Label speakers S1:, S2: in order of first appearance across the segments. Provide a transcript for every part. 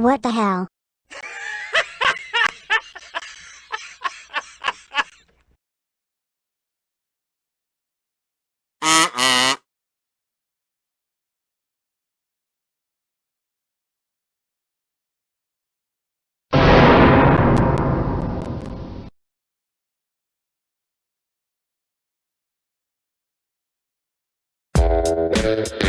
S1: What the hell?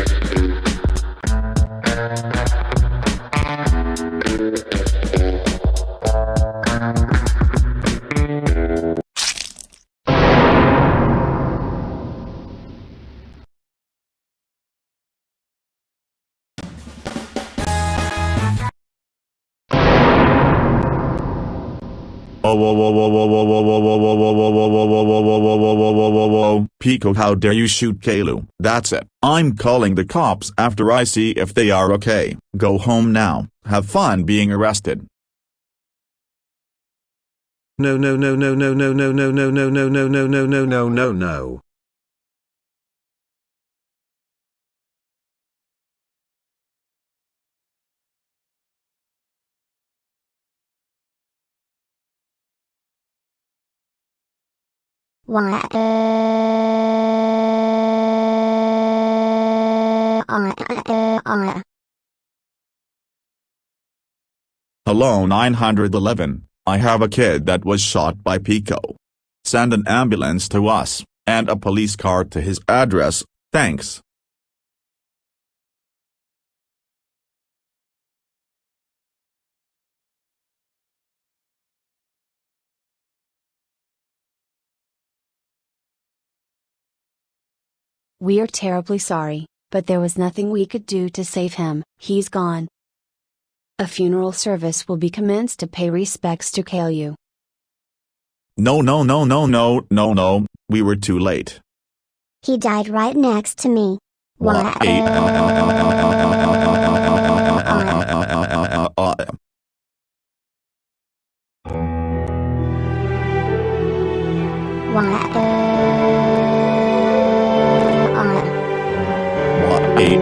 S2: Pico, how dare you shoot Kalu? That's it. I'm calling the cops after I see if they are okay. Go home now. Have fun being arrested.
S3: No no no no no no no no no no no no no no no no no
S2: Hello 911, I have a kid that was shot by Pico. Send an ambulance to us, and a police car to his address, thanks.
S4: We are terribly sorry, but there was nothing we could do to save him, he's gone. A funeral service will be commenced to pay respects to Kalyu.
S2: No, no, no, no, no, no, no, we were too late.
S1: He died right next to me. thì